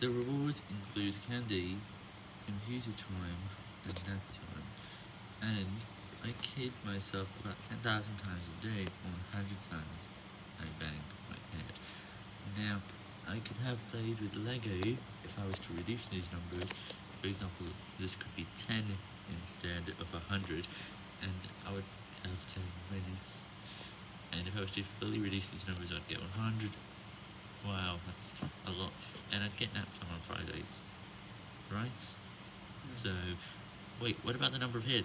The rewards include candy, computer time, and nap time. And I kid myself about 10,000 times a day, or 100 times I bang my head. Now, I could have played with Lego if I was to reduce these numbers. For example, this could be 10 instead of 100, and I would have 10 minutes. And if I was to fully reduce these numbers, I'd get 100. Wow, that's I'd get nap time on Fridays. Right? Hmm. So, wait, what about the number of hits?